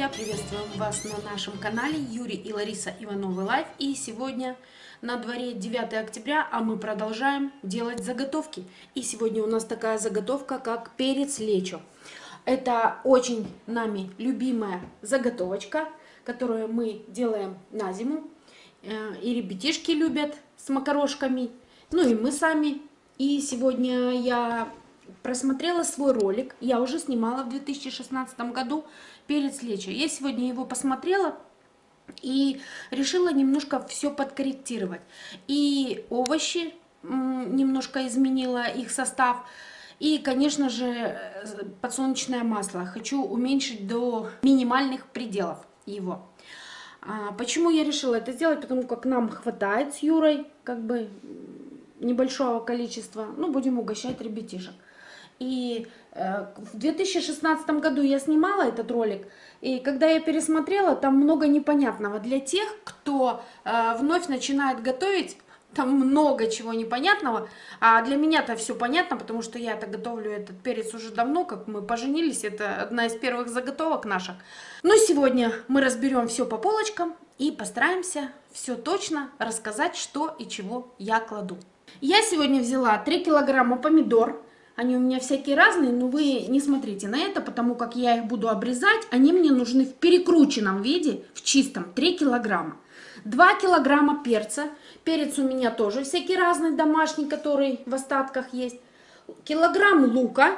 друзья! Приветствуем вас на нашем канале Юрий и Лариса Ивановы Life. И сегодня на дворе 9 октября, а мы продолжаем делать заготовки. И сегодня у нас такая заготовка, как перец лечо. Это очень нами любимая заготовочка, которую мы делаем на зиму. Э, и ребятишки любят с макарошками, ну и мы сами. И сегодня я просмотрела свой ролик, я уже снимала в 2016 году перец лечо. Я сегодня его посмотрела и решила немножко все подкорректировать. И овощи немножко изменила их состав. И, конечно же, подсолнечное масло. Хочу уменьшить до минимальных пределов его. А почему я решила это сделать? Потому как нам хватает с Юрой как бы небольшого количества. Ну, будем угощать ребятишек. И э, в 2016 году я снимала этот ролик, и когда я пересмотрела, там много непонятного. Для тех, кто э, вновь начинает готовить, там много чего непонятного, а для меня-то все понятно, потому что я-то готовлю этот перец уже давно, как мы поженились, это одна из первых заготовок наших. Но сегодня мы разберем все по полочкам и постараемся все точно рассказать, что и чего я кладу. Я сегодня взяла 3 килограмма помидор, они у меня всякие разные, но вы не смотрите на это, потому как я их буду обрезать. Они мне нужны в перекрученном виде, в чистом, 3 килограмма. 2 килограмма перца. Перец у меня тоже всякий разный, домашний, который в остатках есть. Килограмм лука,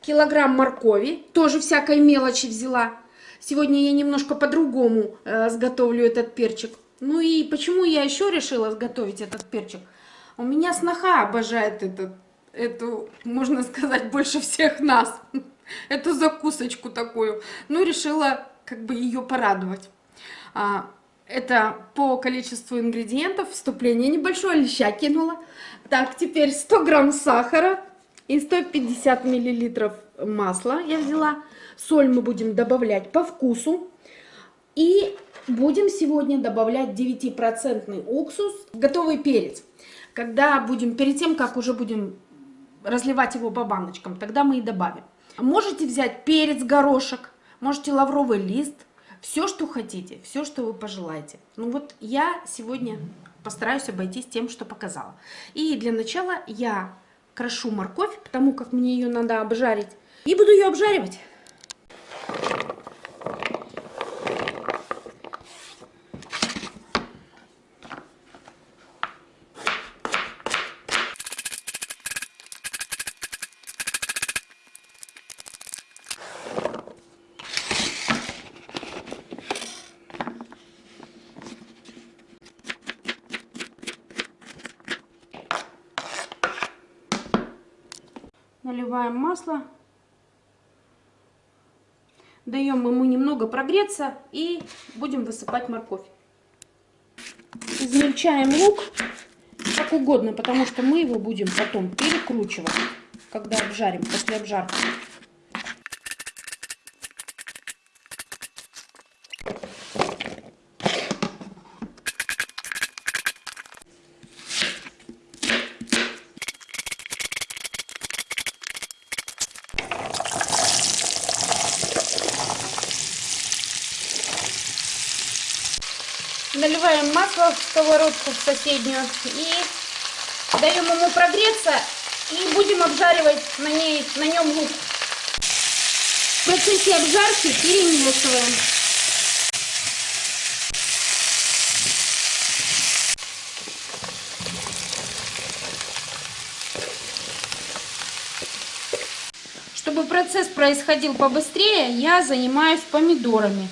килограмм моркови, тоже всякой мелочи взяла. Сегодня я немножко по-другому э, сготовлю этот перчик. Ну и почему я еще решила сготовить этот перчик? У меня сноха обожает этот эту, можно сказать, больше всех нас, эту закусочку такую. Ну, решила как бы ее порадовать. А, это по количеству ингредиентов, вступление небольшое, леща кинула. Так, теперь 100 грамм сахара и 150 миллилитров масла я взяла. Соль мы будем добавлять по вкусу. И будем сегодня добавлять 9% уксус, готовый перец. Когда будем, перед тем, как уже будем разливать его по баночкам, тогда мы и добавим. Можете взять перец, горошек, можете лавровый лист, все, что хотите, все, что вы пожелаете. Ну вот я сегодня постараюсь обойтись тем, что показала. И для начала я крошу морковь, потому как мне ее надо обжарить. И буду ее обжаривать. Наливаем масло. Даем ему немного прогреться и будем высыпать морковь. Измельчаем лук как угодно, потому что мы его будем потом перекручивать, когда обжарим, после обжарки. Наливаем масло в сковородку в соседнюю и даем ему прогреться и будем обжаривать на, ней, на нем лук. В процессе обжарки перемешиваем. Чтобы процесс происходил побыстрее, я занимаюсь помидорами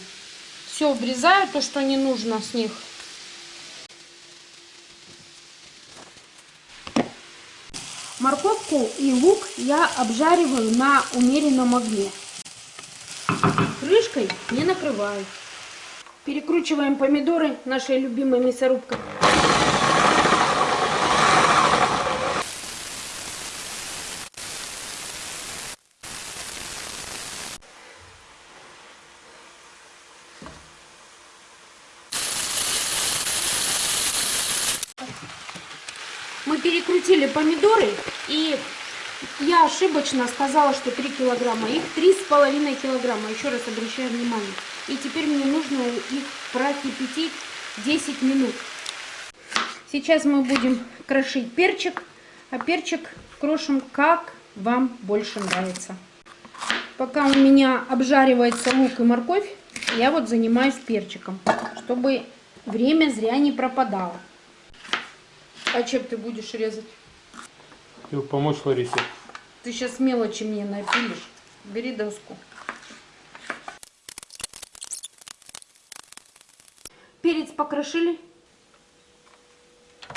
все обрезаю, то, что не нужно с них. Морковку и лук я обжариваю на умеренном огне. Крышкой не накрываю. Перекручиваем помидоры нашей любимой мясорубкой. Мы перекрутили помидоры, и я ошибочно сказала, что 3 килограмма. Их 3,5 килограмма, еще раз обращаю внимание. И теперь мне нужно их прокипятить 10 минут. Сейчас мы будем крошить перчик, а перчик крошим как вам больше нравится. Пока у меня обжаривается лук и морковь, я вот занимаюсь перчиком, чтобы время зря не пропадало. А чем ты будешь резать? Хочу помочь Ларисе. Ты сейчас мелочи мне напилишь. Бери доску. Перец покрошили.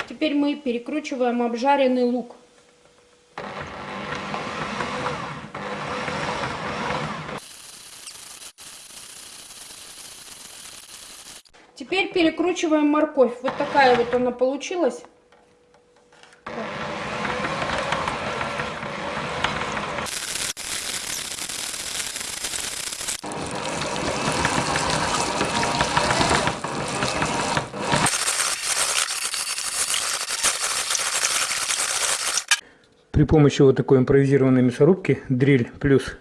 Теперь мы перекручиваем обжаренный лук. Теперь перекручиваем морковь. Вот такая вот она получилась. При помощи вот такой импровизированной мясорубки, дрель плюс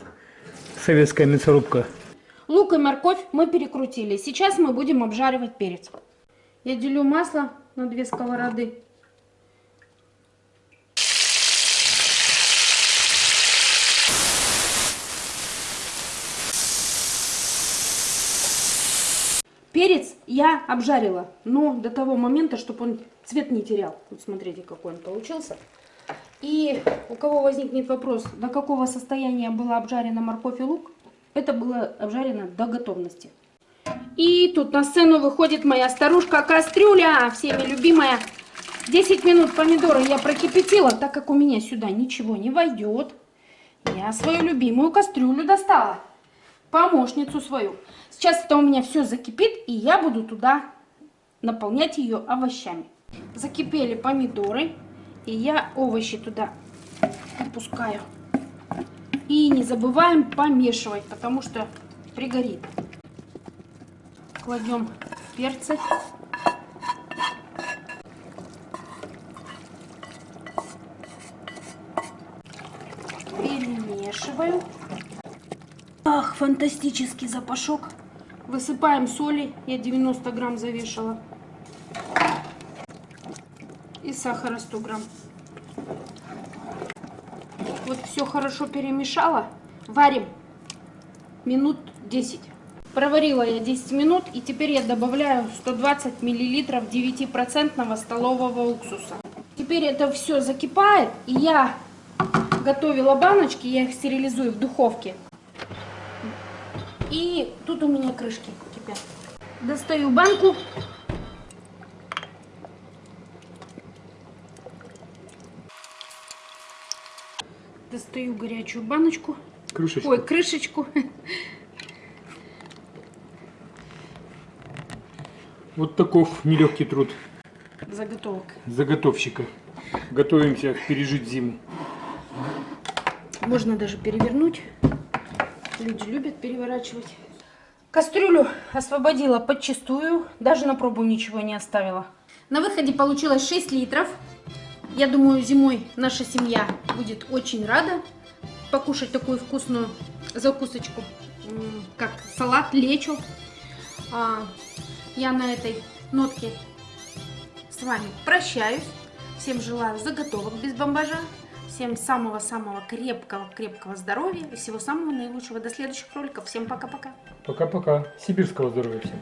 советская мясорубка, Лук и морковь мы перекрутили. Сейчас мы будем обжаривать перец. Я делю масло на две сковороды. Перец я обжарила, но до того момента, чтобы он цвет не терял. Вот смотрите, какой он получился. И у кого возникнет вопрос, до какого состояния была обжарена морковь и лук, это было обжарено до готовности. И тут на сцену выходит моя старушка-кастрюля, всеми любимая. 10 минут помидоры я прокипятила, так как у меня сюда ничего не войдет. Я свою любимую кастрюлю достала, помощницу свою. Сейчас это у меня все закипит, и я буду туда наполнять ее овощами. Закипели помидоры, и я овощи туда опускаю. И не забываем помешивать, потому что пригорит. Кладем перцы. Перемешиваю. Ах, фантастический запашок. Высыпаем соли. Я 90 грамм завешала. И сахара 100 грамм. Вот все хорошо перемешала. Варим минут 10. Проварила я 10 минут и теперь я добавляю 120 миллилитров 9% столового уксуса. Теперь это все закипает и я готовила баночки, я их стерилизую в духовке. И тут у меня крышки кипят. Достаю банку. Достаю горячую баночку. крышечка. Ой, крышечку. Вот таков нелегкий труд Заготовок. заготовщика. Готовимся пережить зиму. Можно даже перевернуть. Люди любят переворачивать. Кастрюлю освободила подчистую. Даже на пробу ничего не оставила. На выходе получилось 6 литров. Я думаю, зимой наша семья будет очень рада покушать такую вкусную закусочку, как салат лечо. А, Я на этой нотке с вами прощаюсь. Всем желаю заготовок без бомбажа. Всем самого-самого крепкого-крепкого здоровья и всего самого наилучшего. До следующих роликов. Всем пока-пока. Пока-пока. Сибирского здоровья всем.